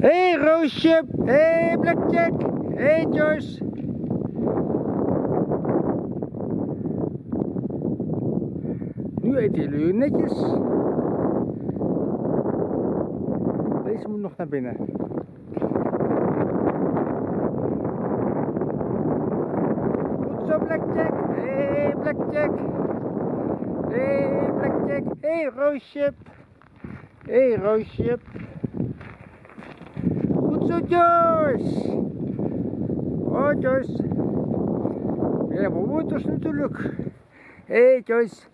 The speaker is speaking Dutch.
Hey, Roosje. Hey, Blackjack. Hey, Joyce. Nu eten jullie netjes. Deze moet nog naar binnen. Goed zo, Blackjack. Hey, Blackjack. Hey, Blackjack. Hey, Roosje. Hey, Roosje. Отец! Отец! Я побуду шнутулюк. Эй, тёсь!